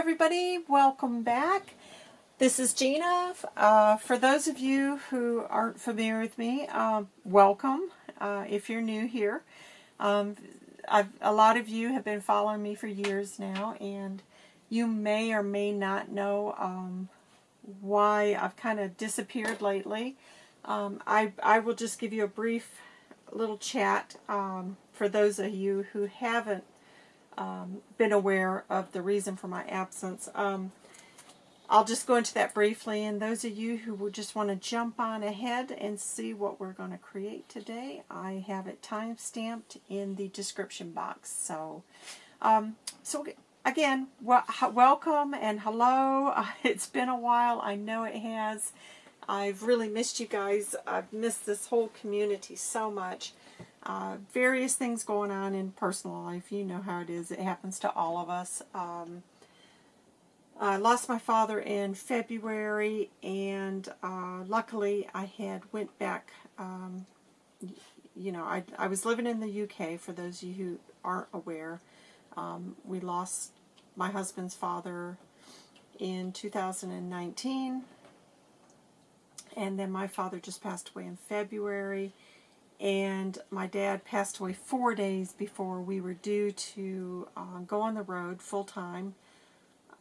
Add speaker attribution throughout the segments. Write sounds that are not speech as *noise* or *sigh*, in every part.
Speaker 1: everybody. Welcome back. This is Gina. Uh, for those of you who aren't familiar with me, uh, welcome uh, if you're new here. Um, a lot of you have been following me for years now, and you may or may not know um, why I've kind of disappeared lately. Um, I, I will just give you a brief little chat um, for those of you who haven't um, been aware of the reason for my absence. Um, I'll just go into that briefly, and those of you who would just want to jump on ahead and see what we're going to create today, I have it time-stamped in the description box. So, um, so again, well, welcome and hello. Uh, *laughs* it's been a while. I know it has. I've really missed you guys. I've missed this whole community so much. Uh, various things going on in personal life. You know how it is. It happens to all of us. Um, I lost my father in February, and uh, luckily I had went back. Um, you know, I, I was living in the UK, for those of you who aren't aware. Um, we lost my husband's father in 2019, and then my father just passed away in February and my dad passed away four days before we were due to uh, go on the road full time.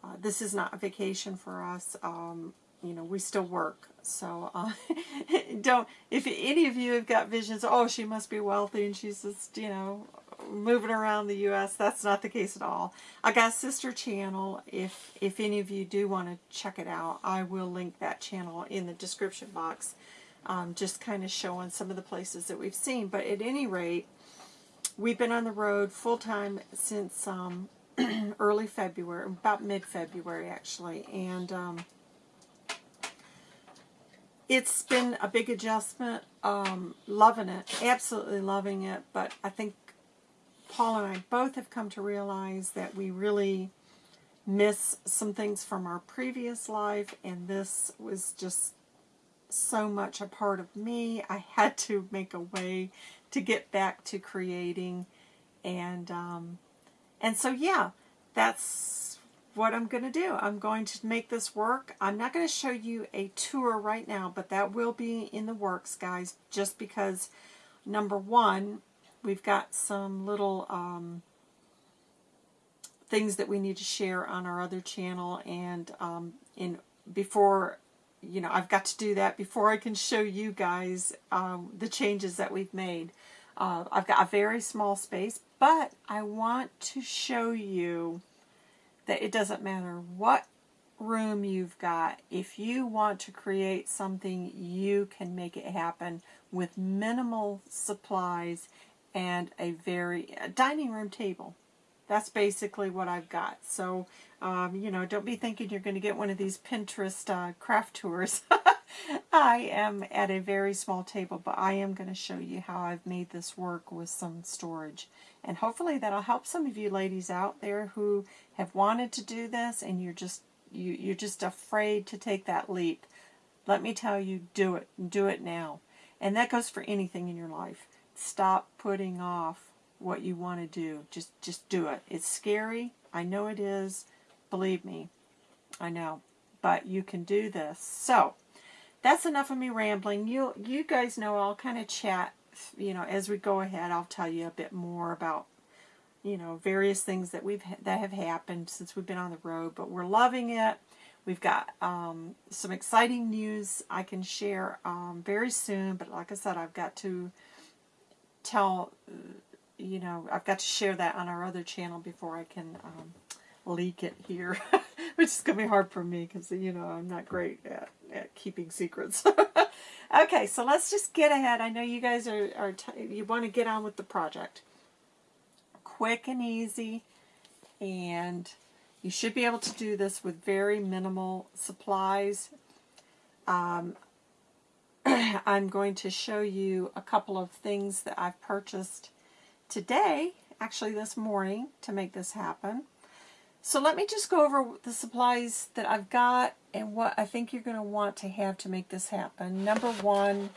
Speaker 1: Uh, this is not a vacation for us. Um, you know, we still work. So uh, *laughs* don't, if any of you have got visions, oh, she must be wealthy and she's just, you know, moving around the U.S., that's not the case at all. I got sister channel. If, if any of you do want to check it out, I will link that channel in the description box um, just kind of showing some of the places that we've seen. But at any rate, we've been on the road full-time since um, *clears throat* early February, about mid-February actually, and um, it's been a big adjustment, um, loving it, absolutely loving it, but I think Paul and I both have come to realize that we really miss some things from our previous life, and this was just so much a part of me. I had to make a way to get back to creating. And, um, and so, yeah, that's what I'm going to do. I'm going to make this work. I'm not going to show you a tour right now, but that will be in the works, guys, just because, number one, we've got some little um, things that we need to share on our other channel, and um, in before you know, I've got to do that before I can show you guys um, the changes that we've made. Uh, I've got a very small space, but I want to show you that it doesn't matter what room you've got. If you want to create something, you can make it happen with minimal supplies and a very a dining room table. That's basically what I've got. So um, you know, don't be thinking you're going to get one of these Pinterest uh, craft tours. *laughs* I am at a very small table, but I am going to show you how I've made this work with some storage. And hopefully that'll help some of you ladies out there who have wanted to do this and you're just you, you're just afraid to take that leap. Let me tell you, do it. Do it now. And that goes for anything in your life. Stop putting off what you want to do. Just just do it. It's scary. I know it is. Believe me, I know. But you can do this. So, that's enough of me rambling. You you guys know I'll kind of chat, you know, as we go ahead. I'll tell you a bit more about, you know, various things that we've that have happened since we've been on the road. But we're loving it. We've got um, some exciting news I can share um, very soon. But like I said, I've got to tell, you know, I've got to share that on our other channel before I can um, leak it here, *laughs* which is going to be hard for me because, you know, I'm not great at, at keeping secrets. *laughs* okay, so let's just get ahead. I know you guys are, are you want to get on with the project. Quick and easy, and you should be able to do this with very minimal supplies. Um, *clears throat* I'm going to show you a couple of things that I've purchased today, actually this morning, to make this happen. So let me just go over the supplies that I've got and what I think you're going to want to have to make this happen. Number one,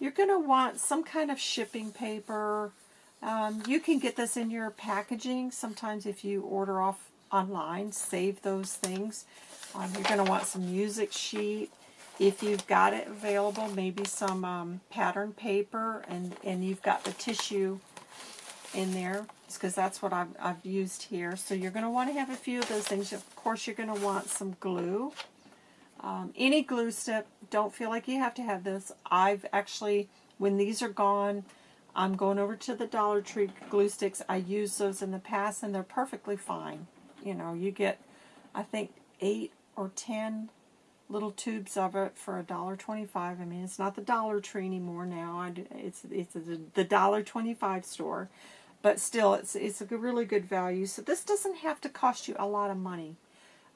Speaker 1: you're going to want some kind of shipping paper. Um, you can get this in your packaging. Sometimes if you order off online. Save those things. Um, you're going to want some music sheet. If you've got it available, maybe some um, pattern paper and, and you've got the tissue in there because that's what I've, I've used here. So you're going to want to have a few of those things. Of course, you're going to want some glue. Um, any glue stick, don't feel like you have to have this. I've actually, when these are gone, I'm going over to the Dollar Tree glue sticks. I used those in the past and they're perfectly fine. You know, you get, I think, eight or ten little tubes of it for a dollar twenty-five. I mean, it's not the Dollar Tree anymore now. It's it's the dollar twenty-five store, but still, it's it's a really good value. So this doesn't have to cost you a lot of money.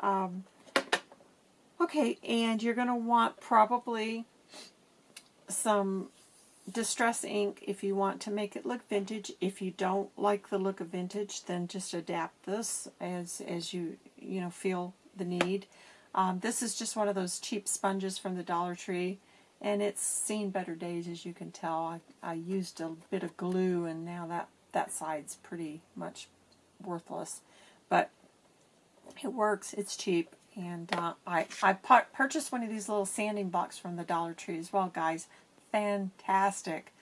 Speaker 1: Um, okay, and you're going to want probably some distress ink if you want to make it look vintage. If you don't like the look of vintage, then just adapt this as as you you know feel the need. Um, this is just one of those cheap sponges from the Dollar Tree, and it's seen better days as you can tell. I, I used a bit of glue, and now that that side's pretty much worthless, but it works. It's cheap, and uh, I I purchased one of these little sanding blocks from the Dollar Tree as well, guys fantastic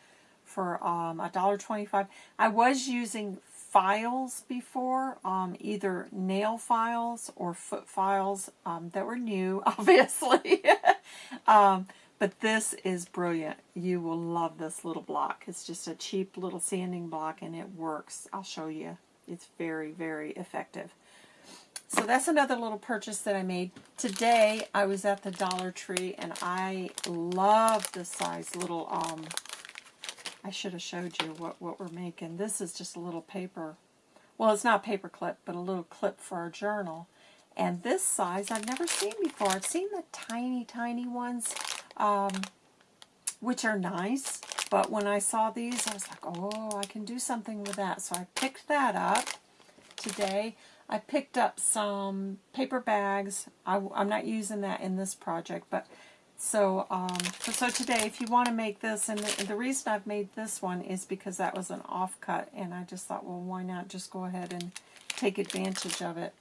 Speaker 1: for um, a dollar twenty-five. I was using files before, um, either nail files or foot files um, that were new, *laughs* obviously. *laughs* um, but this is brilliant. You will love this little block. It's just a cheap little sanding block and it works. I'll show you. It's very, very effective. So that's another little purchase that I made. Today, I was at the Dollar Tree, and I love this size little, um, I should have showed you what, what we're making. This is just a little paper, well, it's not a paper clip, but a little clip for our journal. And this size I've never seen before. I've seen the tiny, tiny ones, um, which are nice. But when I saw these, I was like, oh, I can do something with that. So I picked that up today. I picked up some paper bags. I, am not using that in this project, but so um, so today, if you want to make this, and the, the reason I've made this one is because that was an offcut, and I just thought, well, why not just go ahead and take advantage of it.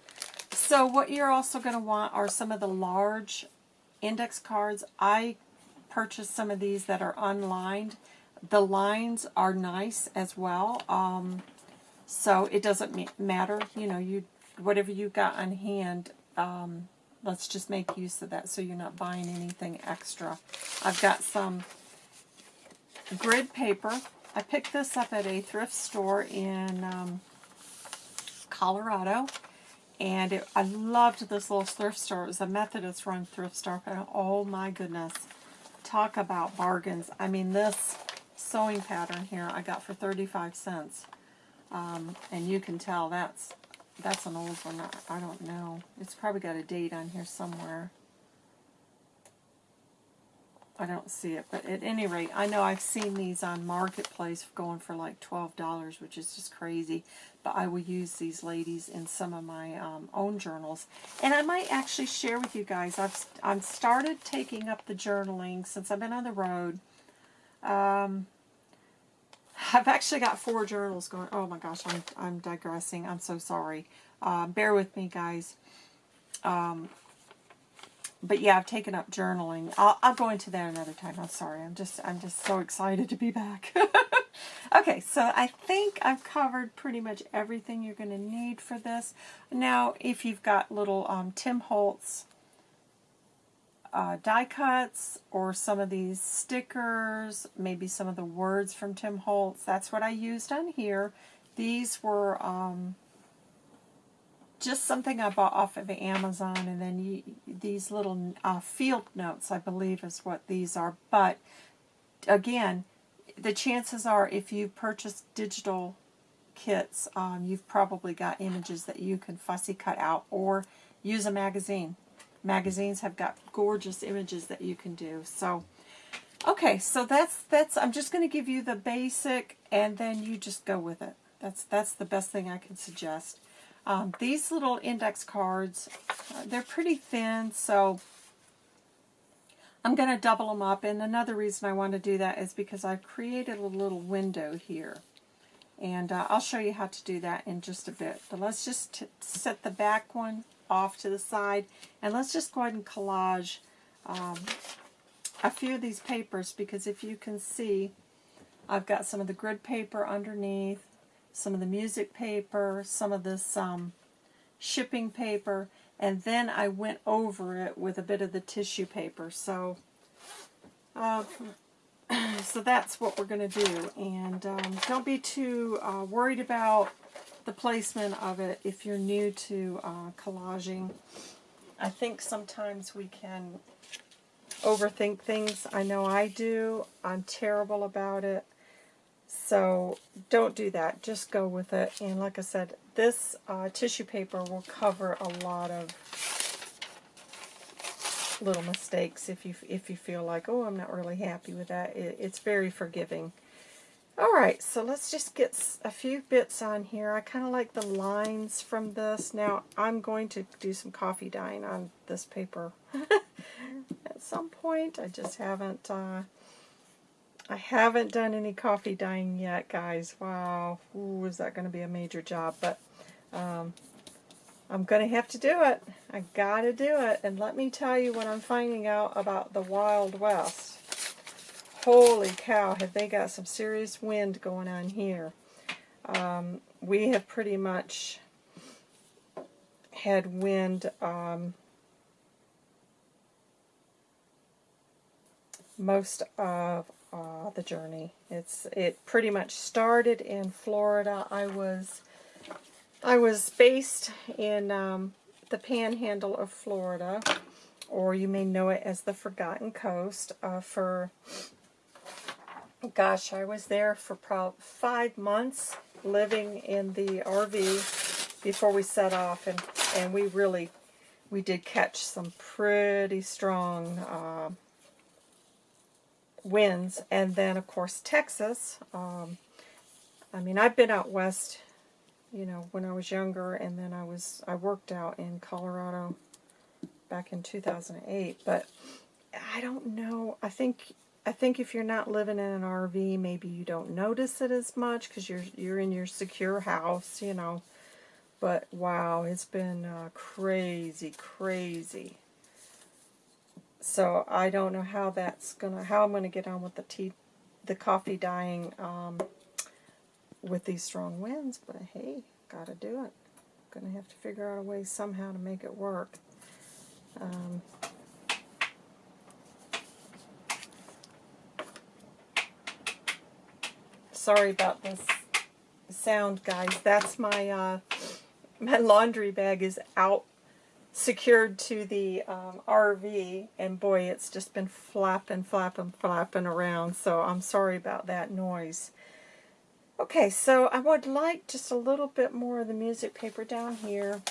Speaker 1: So what you're also going to want are some of the large index cards. I purchased some of these that are unlined. The lines are nice as well. Um, so it doesn't matter, you know, you whatever you got on hand, um, let's just make use of that so you're not buying anything extra. I've got some grid paper. I picked this up at a thrift store in um, Colorado. And it, I loved this little thrift store. It was a Methodist run thrift store. Oh my goodness. Talk about bargains. I mean, this sewing pattern here I got for 35 cents. Um, and you can tell that's that's an old one. I don't know. It's probably got a date on here somewhere. I don't see it, but at any rate, I know I've seen these on Marketplace going for like $12, which is just crazy. But I will use these ladies in some of my um, own journals. And I might actually share with you guys, I've, I've started taking up the journaling since I've been on the road. Um, I've actually got four journals going. Oh my gosh, I'm, I'm digressing. I'm so sorry. Uh, bear with me, guys. Um, but yeah, I've taken up journaling. I'll, I'll go into that another time. I'm sorry. I'm just I'm just so excited to be back. *laughs* okay, so I think I've covered pretty much everything you're going to need for this. Now, if you've got little um, Tim Holtz uh, die cuts or some of these stickers, maybe some of the words from Tim Holtz. That's what I used on here. These were um, just something I bought off of Amazon, and then you, these little uh, field notes, I believe is what these are. But again, the chances are if you purchase digital kits, um, you've probably got images that you can fussy cut out or use a magazine magazines have got gorgeous images that you can do. So, okay, so that's, that's I'm just going to give you the basic, and then you just go with it. That's, that's the best thing I can suggest. Um, these little index cards, uh, they're pretty thin, so I'm going to double them up. And another reason I want to do that is because I've created a little window here. And uh, I'll show you how to do that in just a bit. But let's just set the back one off to the side. And let's just go ahead and collage um, a few of these papers because if you can see, I've got some of the grid paper underneath, some of the music paper, some of this um, shipping paper, and then I went over it with a bit of the tissue paper. So, uh, *clears throat* so that's what we're going to do. And um, don't be too uh, worried about the placement of it if you're new to uh, collaging. I think sometimes we can overthink things. I know I do. I'm terrible about it. So don't do that. Just go with it. And like I said, this uh, tissue paper will cover a lot of little mistakes if you if you feel like, oh, I'm not really happy with that. It, it's very forgiving. All right, so let's just get a few bits on here. I kind of like the lines from this. Now, I'm going to do some coffee dyeing on this paper *laughs* at some point. I just haven't, uh, I haven't done any coffee dyeing yet, guys. Wow, Ooh, is that going to be a major job? But um, I'm going to have to do it. I got to do it. And let me tell you what I'm finding out about the Wild West. Holy cow, have they got some serious wind going on here. Um, we have pretty much had wind um, most of uh, the journey. It's it pretty much started in Florida. I was I was based in um, the Panhandle of Florida, or you may know it as the Forgotten Coast, uh, for gosh, I was there for probably five months living in the RV before we set off, and, and we really, we did catch some pretty strong uh, winds. And then, of course, Texas. Um, I mean, I've been out west, you know, when I was younger, and then I was, I worked out in Colorado back in 2008, but I don't know, I think I think if you're not living in an RV, maybe you don't notice it as much because you're you're in your secure house, you know. But wow, it's been uh, crazy, crazy. So I don't know how that's gonna how I'm gonna get on with the tea, the coffee dyeing um, with these strong winds. But hey, gotta do it. Gonna have to figure out a way somehow to make it work. Um, sorry about this sound, guys. That's my uh, my laundry bag is out secured to the um, RV, and boy, it's just been flapping, flapping, flapping around. So I'm sorry about that noise. Okay, so I would like just a little bit more of the music paper down here.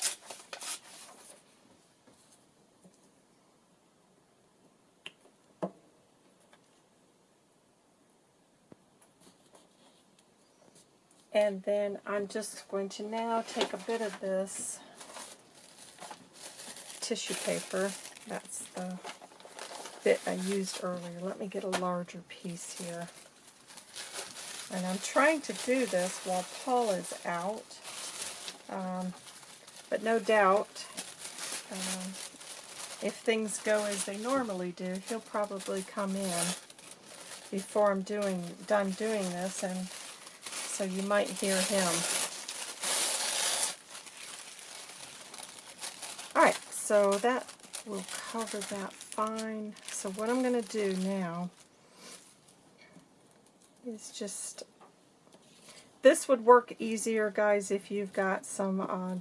Speaker 1: And then I'm just going to now take a bit of this tissue paper. That's the bit I used earlier. Let me get a larger piece here. And I'm trying to do this while Paul is out. Um, but no doubt, um, if things go as they normally do, he'll probably come in before I'm doing done doing this and so you might hear him. Alright, so that will cover that fine. So what I'm going to do now is just, this would work easier, guys, if you've got some uh,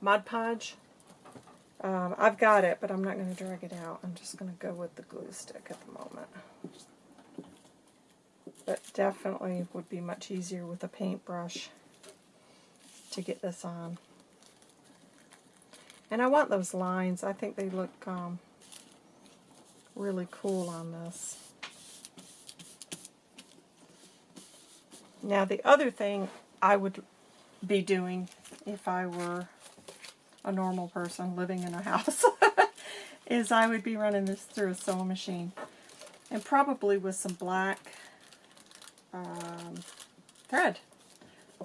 Speaker 1: Mod Podge. Um, I've got it, but I'm not going to drag it out. I'm just going to go with the glue stick at the moment but definitely would be much easier with a paintbrush to get this on. And I want those lines. I think they look um, really cool on this. Now the other thing I would be doing if I were a normal person living in a *laughs* house is I would be running this through a sewing machine and probably with some black um, thread.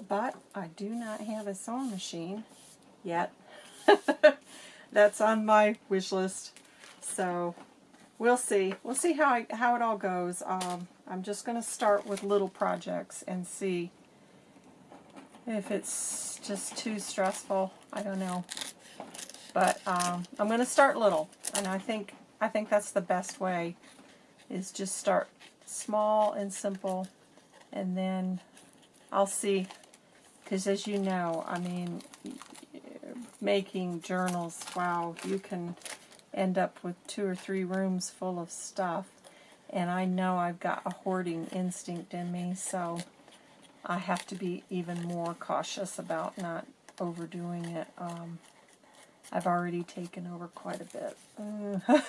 Speaker 1: but I do not have a sewing machine yet. *laughs* That's on my wish list. So we'll see. We'll see how I, how it all goes. Um, I'm just going to start with little projects and see if it's just too stressful. I don't know. But um, I'm going to start little, and I think I think that's the best way. Is just start small and simple, and then I'll see. Because as you know, I mean, making journals, wow, you can end up with two or three rooms full of stuff. And I know I've got a hoarding instinct in me, so I have to be even more cautious about not overdoing it. Um, I've already taken over quite a bit. *laughs*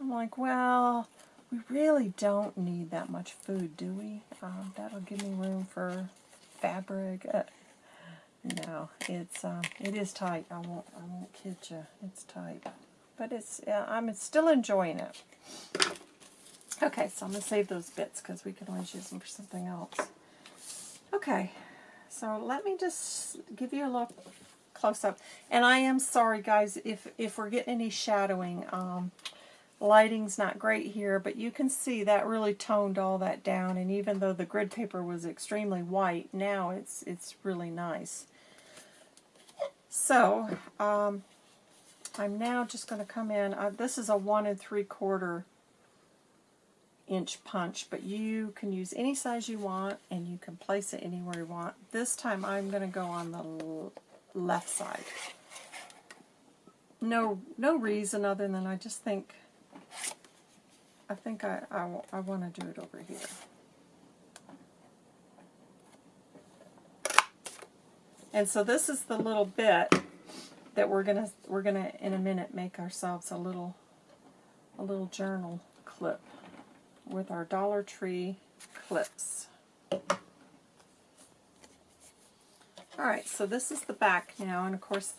Speaker 1: I'm like, well, we really don't need that much food, do we? Um, that'll give me room for fabric. Uh, no, it's um, it is tight. I won't I won't kid you. It's tight, but it's I'm still enjoying it. Okay, so I'm gonna save those bits because we can always use them for something else. Okay, so let me just give you a look close up. And I am sorry, guys, if if we're getting any shadowing. Um, lighting's not great here, but you can see that really toned all that down. And even though the grid paper was extremely white, now it's it's really nice. So, um, I'm now just going to come in. Uh, this is a one and three quarter inch punch, but you can use any size you want, and you can place it anywhere you want. This time I'm going to go on the left side. No, no reason other than I just think, I think I, I, I want to do it over here. And so this is the little bit that we're gonna we're gonna in a minute make ourselves a little a little journal clip with our Dollar Tree clips. Alright, so this is the back now, and of course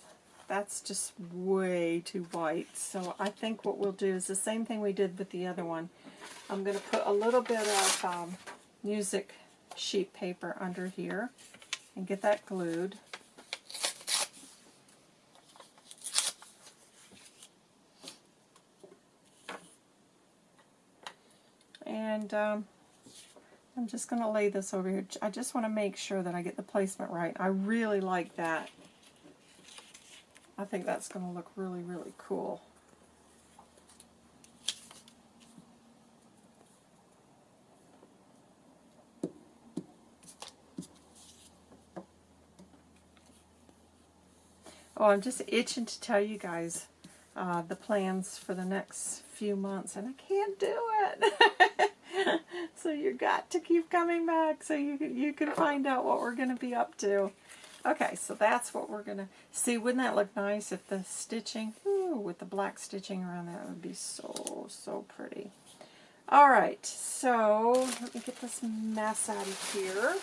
Speaker 1: that's just way too white. So I think what we'll do is the same thing we did with the other one. I'm going to put a little bit of um, music sheet paper under here and get that glued. And um, I'm just going to lay this over here. I just want to make sure that I get the placement right. I really like that. I think that's going to look really, really cool. Oh, I'm just itching to tell you guys uh, the plans for the next few months, and I can't do it. *laughs* *laughs* so you got to keep coming back so you can, you can find out what we're going to be up to. Okay, so that's what we're going to see. Wouldn't that look nice if the stitching, ooh, with the black stitching around that would be so, so pretty. All right, so let me get this mess out of here.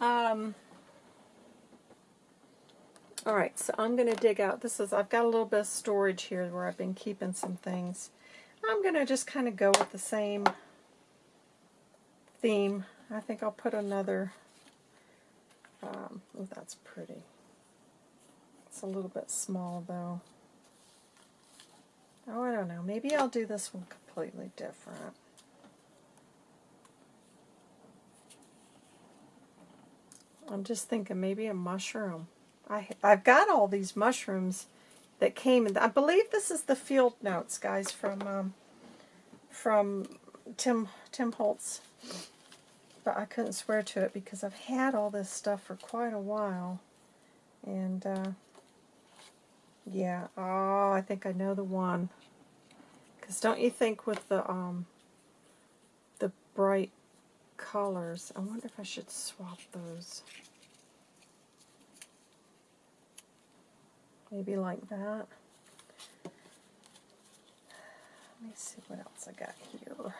Speaker 1: Um, all right, so I'm going to dig out, this is, I've got a little bit of storage here where I've been keeping some things. I'm going to just kind of go with the same theme. I think I'll put another, um, oh, that's pretty. It's a little bit small, though. Oh, I don't know. Maybe I'll do this one completely different. I'm just thinking maybe a mushroom. I, I've got all these mushrooms that came, and I believe this is the field notes, guys, from um, from Tim Tim Holtz. But I couldn't swear to it because I've had all this stuff for quite a while, and uh, yeah, oh, I think I know the one. Because don't you think with the um, the bright colors, I wonder if I should swap those. Maybe like that. Let me see what else I got here.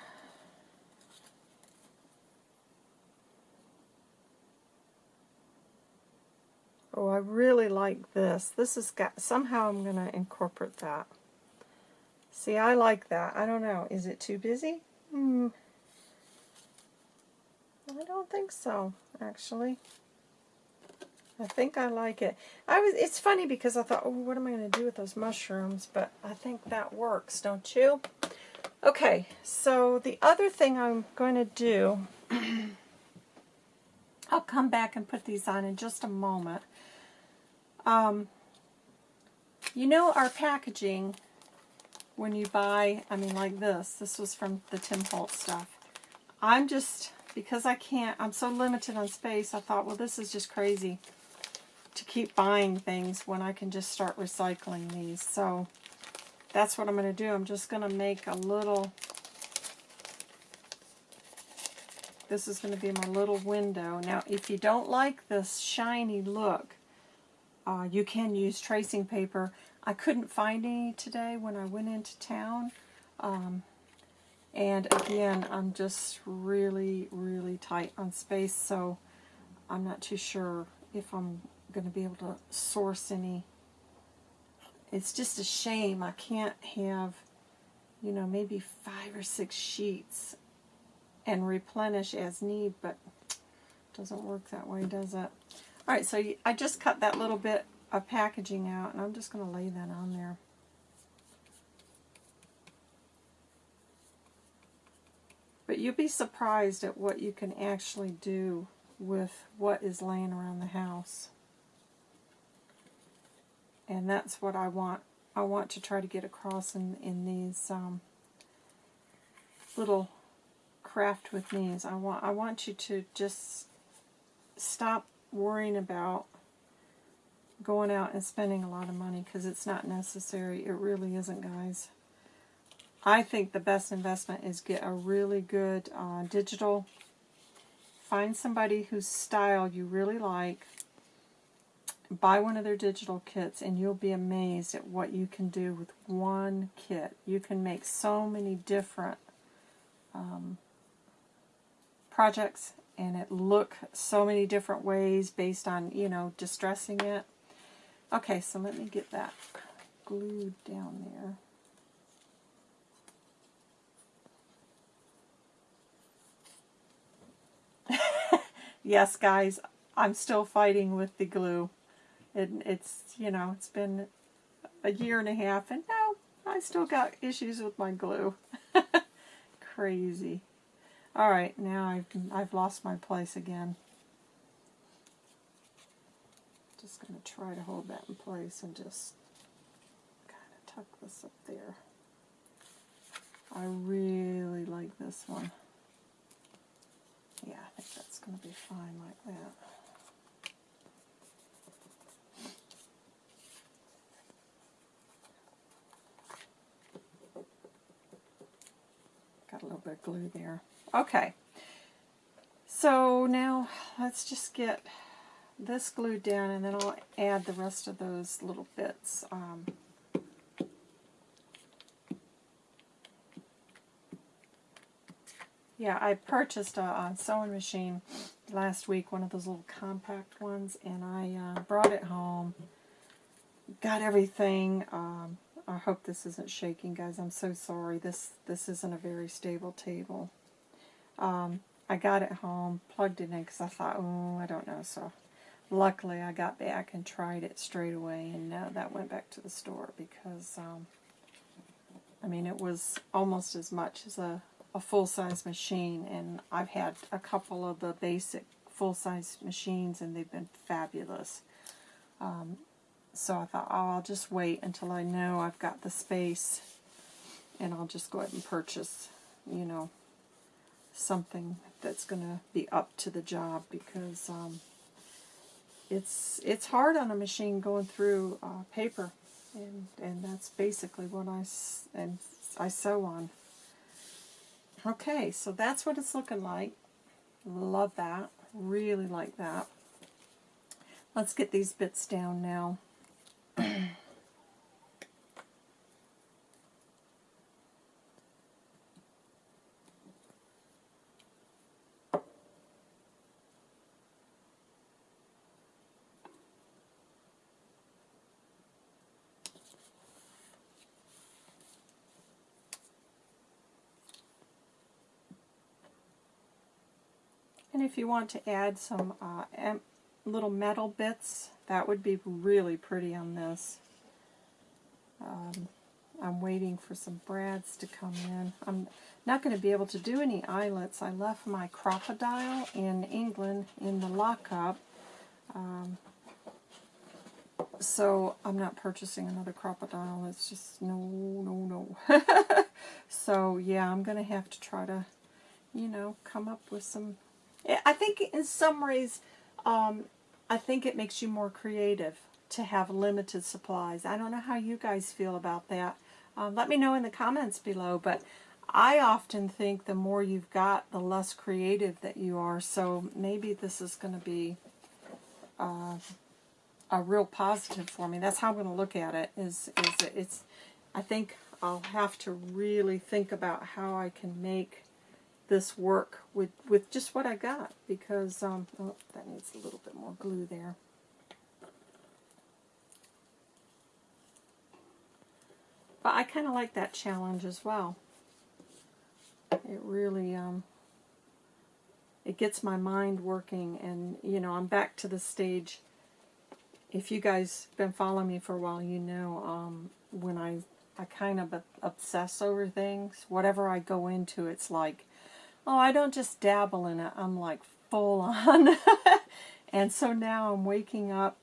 Speaker 1: Oh, I really like this. This has got, somehow I'm going to incorporate that. See, I like that. I don't know. Is it too busy? Hmm. I don't think so, actually. I think I like it. I was. It's funny because I thought, oh, what am I going to do with those mushrooms? But I think that works, don't you? Okay, so the other thing I'm going to do, *clears throat* I'll come back and put these on in just a moment. Um, you know our packaging, when you buy, I mean like this, this was from the Tim Holtz stuff. I'm just, because I can't, I'm so limited on space, I thought, well this is just crazy to keep buying things when I can just start recycling these. So that's what I'm going to do. I'm just going to make a little, this is going to be my little window. Now if you don't like this shiny look, uh, you can use tracing paper. I couldn't find any today when I went into town. Um, and again, I'm just really, really tight on space, so I'm not too sure if I'm going to be able to source any. It's just a shame I can't have, you know, maybe five or six sheets and replenish as need, but doesn't work that way, does it? All right, so I just cut that little bit of packaging out, and I'm just going to lay that on there. But you'll be surprised at what you can actually do with what is laying around the house. And that's what I want. I want to try to get across in, in these um, little craft with me's. I want I want you to just stop worrying about going out and spending a lot of money because it's not necessary. It really isn't, guys. I think the best investment is get a really good uh, digital. Find somebody whose style you really like. Buy one of their digital kits and you'll be amazed at what you can do with one kit. You can make so many different um, projects and it look so many different ways based on, you know, distressing it. Okay, so let me get that glued down there. *laughs* yes, guys, I'm still fighting with the glue. It, it's, you know, it's been a year and a half, and no, I still got issues with my glue. *laughs* Crazy. All right, now I've, I've lost my place again. Just going to try to hold that in place and just kind of tuck this up there. I really like this one. Yeah, I think that's going to be fine like that. Got a little bit of glue there. Okay. So now let's just get this glued down and then I'll add the rest of those little bits. Um, yeah, I purchased a, a, sewing machine last week, one of those little compact ones, and I uh, brought it home, got everything. Um, I hope this isn't shaking, guys. I'm so sorry. This this isn't a very stable table. Um, I got it home, plugged it in because I thought, oh, I don't know. So luckily I got back and tried it straight away, and now that went back to the store because, um, I mean, it was almost as much as a, a full-size machine, and I've had a couple of the basic full-size machines, and they've been fabulous. Um, so I thought, oh, I'll just wait until I know I've got the space, and I'll just go ahead and purchase, you know, something that's going to be up to the job because um, it's it's hard on a machine going through uh, paper and and that's basically what I and I sew on. Okay, so that's what it's looking like. Love that. Really like that. Let's get these bits down now. And if you want to add some uh, little metal bits that would be really pretty on this. Um, I'm waiting for some brads to come in. I'm not going to be able to do any eyelets. I left my Crop-A-Dile in England in the lockup. Um, so I'm not purchasing another Crop-A-Dile. It's just no, no, no. *laughs* so yeah, I'm going to have to try to, you know, come up with some... I think in some ways, um, I think it makes you more creative to have limited supplies. I don't know how you guys feel about that. Uh, let me know in the comments below, but I often think the more you've got, the less creative that you are. So maybe this is going to be uh, a real positive for me. That's how I'm going to look at it. Is is it's? I think I'll have to really think about how I can make this work with with just what I got because um, oh, that needs a little bit more glue there. But I kind of like that challenge as well. It really, um, it gets my mind working and, you know, I'm back to the stage. If you guys been following me for a while, you know, um, when I, I kind of obsess over things, whatever I go into, it's like, oh, I don't just dabble in it. I'm like full on. *laughs* and so now I'm waking up,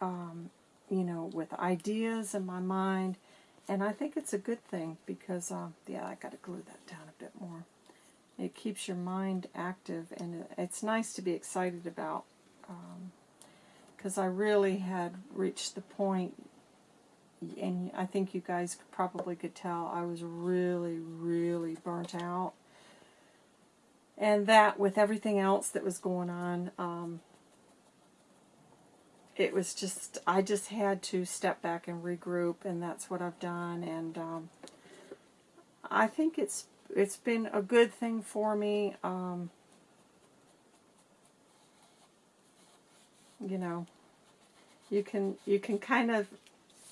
Speaker 1: um, you know, with ideas in my mind and I think it's a good thing because, uh, yeah, I got to glue that down a bit more. It keeps your mind active, and it's nice to be excited about. Because um, I really had reached the point, and I think you guys probably could tell, I was really, really burnt out. And that, with everything else that was going on, um, it was just, I just had to step back and regroup, and that's what I've done. And um, I think it's it's been a good thing for me. Um, you know, you can you can kind of,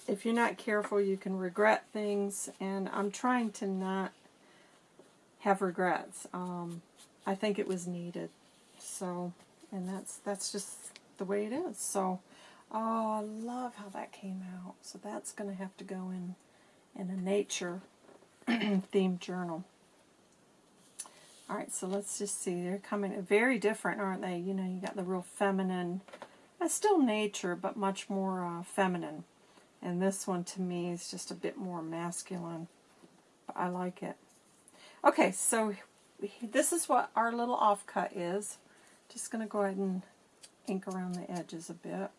Speaker 1: if you're not careful, you can regret things, and I'm trying to not have regrets. Um, I think it was needed. So, and that's that's just the way it is. So. Oh, I love how that came out. So that's going to have to go in in a nature *clears throat* themed journal. Alright, so let's just see. They're coming very different, aren't they? You know, you got the real feminine. That's still nature, but much more uh, feminine. And this one, to me, is just a bit more masculine. But I like it. Okay, so this is what our little offcut is. Just going to go ahead and ink around the edges a bit.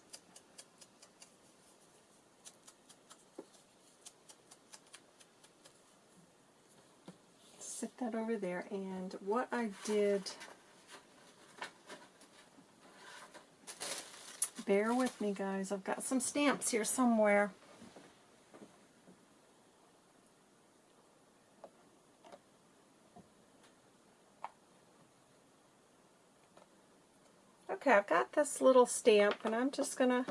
Speaker 1: sit that over there. And what I did, bear with me guys, I've got some stamps here somewhere. Okay, I've got this little stamp and I'm just going to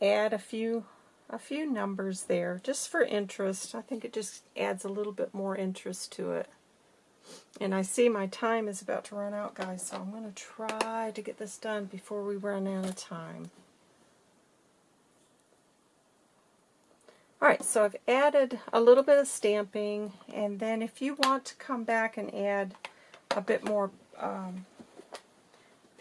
Speaker 1: add a few a few numbers there just for interest. I think it just adds a little bit more interest to it. And I see my time is about to run out, guys, so I'm going to try to get this done before we run out of time. Alright, so I've added a little bit of stamping, and then if you want to come back and add a bit more um,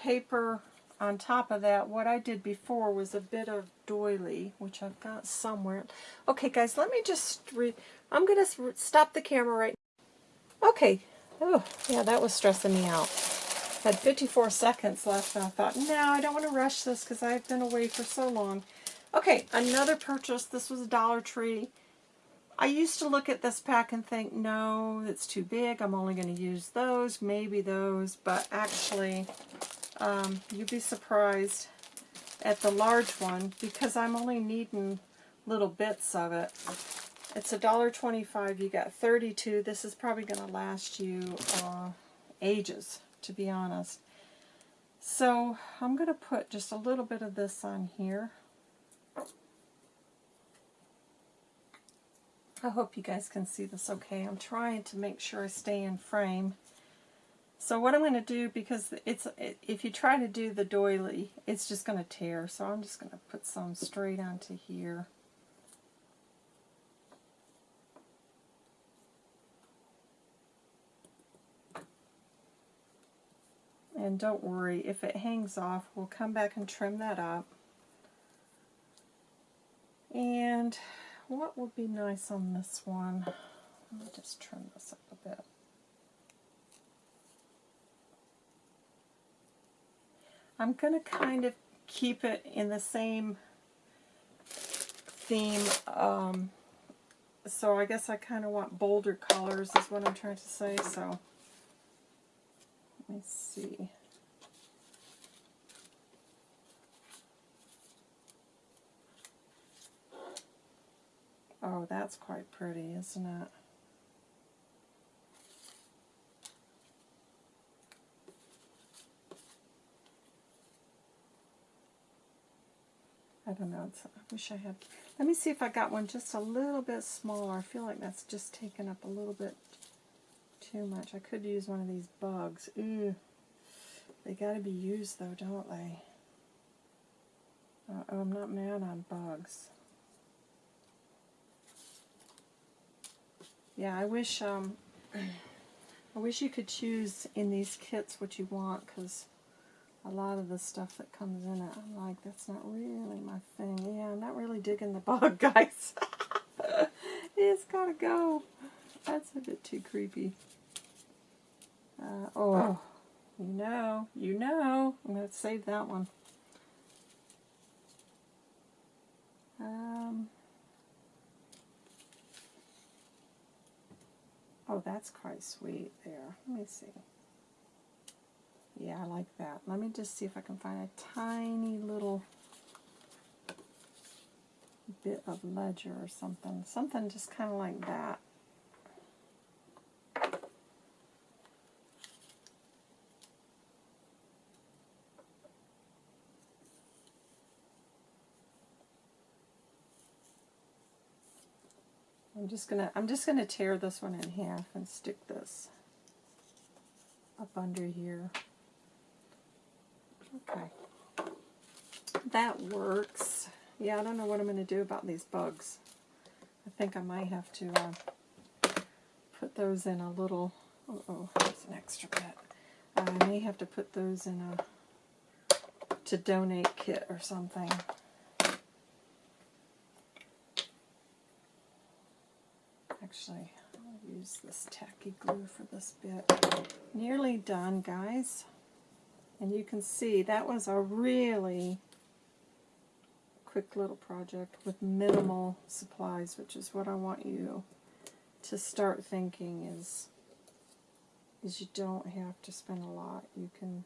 Speaker 1: paper on top of that, what I did before was a bit of doily, which I've got somewhere. Okay, guys, let me just re I'm going to stop the camera right now. Okay. Oh, yeah, that was stressing me out. Had 54 seconds left, and I thought, no, I don't want to rush this because I've been away for so long. Okay, another purchase. This was a Dollar Tree. I used to look at this pack and think, no, it's too big. I'm only going to use those, maybe those, but actually um, you'd be surprised at the large one because I'm only needing little bits of it. It's a dollar twenty-five. You got 32. This is probably going to last you uh, ages, to be honest. So I'm going to put just a little bit of this on here. I hope you guys can see this okay. I'm trying to make sure I stay in frame. So what I'm going to do, because it's if you try to do the doily, it's just going to tear. So I'm just going to put some straight onto here. And don't worry, if it hangs off, we'll come back and trim that up. And what would be nice on this one? Let me just trim this up a bit. I'm going to kind of keep it in the same theme. Um, so I guess I kind of want bolder colors is what I'm trying to say. So let me see. Oh, that's quite pretty, isn't it? I don't know. I wish I had. Let me see if I got one just a little bit smaller. I feel like that's just taken up a little bit too much. I could use one of these bugs. Ooh. They got to be used though, don't they? Uh, oh, I'm not mad on bugs. Yeah, I wish um, *clears throat* I wish you could choose in these kits what you want because a lot of the stuff that comes in it, I'm like, that's not really my thing. Yeah, I'm not really digging the bug, *laughs* guys. it's gotta go. That's a bit too creepy. Uh, oh, you know, you know. I'm going to save that one. Um, oh, that's quite sweet there. Let me see. Yeah, I like that. Let me just see if I can find a tiny little bit of ledger or something. Something just kind of like that. I'm just gonna I'm just gonna tear this one in half and stick this up under here. Okay. That works. Yeah, I don't know what I'm going to do about these bugs. I think I might have to uh, put those in a little... Uh oh, that's an extra bit. I may have to put those in a to donate kit or something. Actually, I'll use this tacky glue for this bit. Nearly done, guys. And you can see that was a really quick little project with minimal supplies, which is what I want you to start thinking is, is you don't have to spend a lot. You can,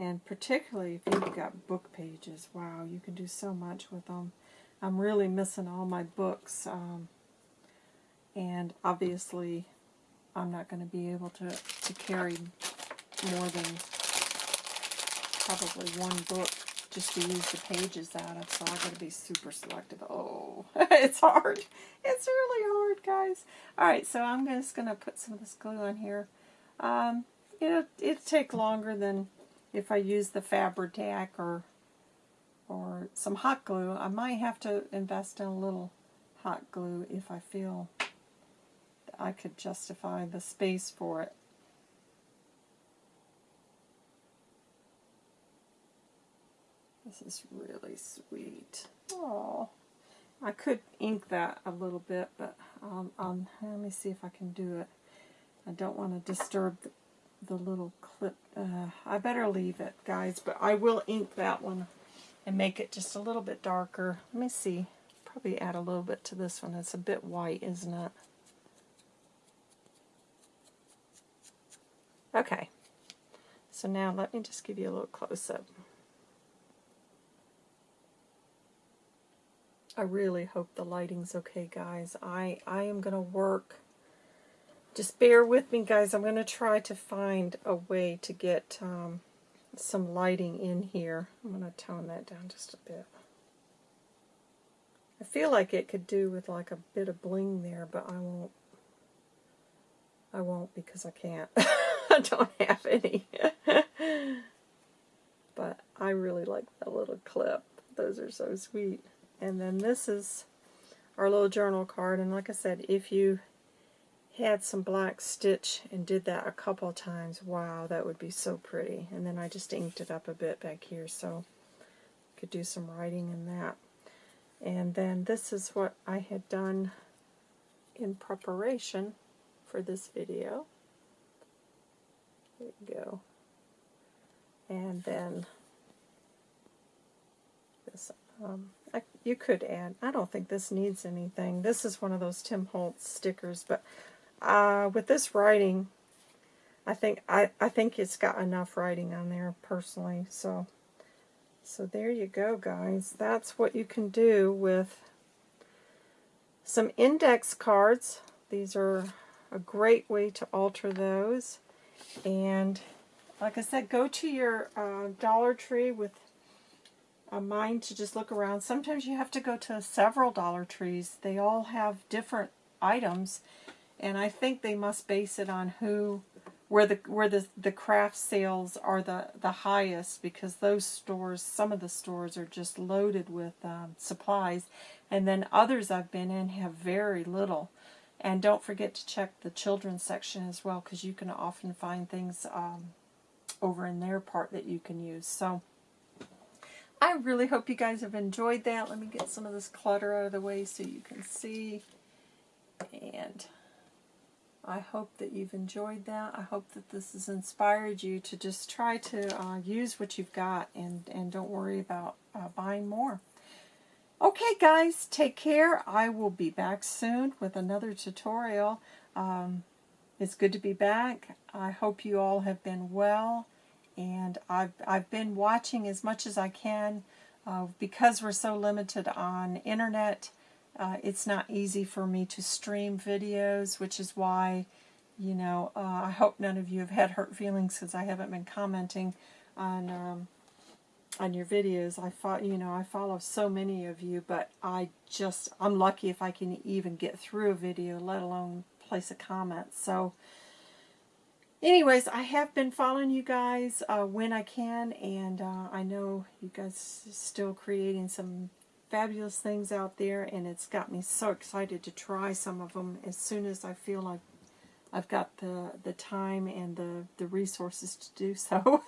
Speaker 1: and particularly if you've got book pages, wow, you can do so much with them. I'm really missing all my books, um, and obviously I'm not going to be able to, to carry more than probably one book just to use the pages out of, so I've got to be super selective. Oh, *laughs* it's hard. It's really hard, guys. Alright, so I'm just going to put some of this glue on here. Um, it'll, it'll take longer than if I use the Fabri-Tac or, or some hot glue. I might have to invest in a little hot glue if I feel I could justify the space for it. This is really sweet. Oh, I could ink that a little bit, but um, um, let me see if I can do it. I don't want to disturb the, the little clip. Uh, I better leave it, guys, but I will ink that one and make it just a little bit darker. Let me see. Probably add a little bit to this one. It's a bit white, isn't it? Okay. So now let me just give you a little close-up. I really hope the lighting's okay, guys. I, I am going to work. Just bear with me, guys. I'm going to try to find a way to get um, some lighting in here. I'm going to tone that down just a bit. I feel like it could do with like a bit of bling there, but I won't. I won't because I can't. *laughs* I don't have any. *laughs* but I really like that little clip. Those are so sweet. And then this is our little journal card. And like I said, if you had some black stitch and did that a couple times, wow, that would be so pretty. And then I just inked it up a bit back here so could do some writing in that. And then this is what I had done in preparation for this video. There you go. And then this, um, you could add, I don't think this needs anything. This is one of those Tim Holtz stickers, but uh, with this writing, I think I, I think it's got enough writing on there personally. So so there you go, guys. That's what you can do with some index cards. These are a great way to alter those. And like I said, go to your uh, Dollar Tree with a mind to just look around. Sometimes you have to go to several Dollar Trees. They all have different items. And I think they must base it on who where the where the the craft sales are the the highest because those stores some of the stores are just loaded with um, supplies and then others I've been in have very little and don't forget to check the children's section as well because you can often find things um, over in their part that you can use so I really hope you guys have enjoyed that let me get some of this clutter out of the way so you can see and I hope that you've enjoyed that. I hope that this has inspired you to just try to uh, use what you've got and, and don't worry about uh, buying more. Okay guys, take care. I will be back soon with another tutorial. Um, it's good to be back. I hope you all have been well and I've, I've been watching as much as I can uh, because we're so limited on internet uh, it's not easy for me to stream videos, which is why, you know, uh, I hope none of you have had hurt feelings because I haven't been commenting on um, on your videos. I thought, you know, I follow so many of you, but I just, I'm lucky if I can even get through a video, let alone place a comment. So, anyways, I have been following you guys uh, when I can, and uh, I know you guys still creating some fabulous things out there, and it's got me so excited to try some of them as soon as I feel like I've got the, the time and the, the resources to do *laughs* so.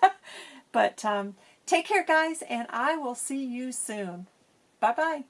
Speaker 1: but um, take care, guys, and I will see you soon. Bye-bye.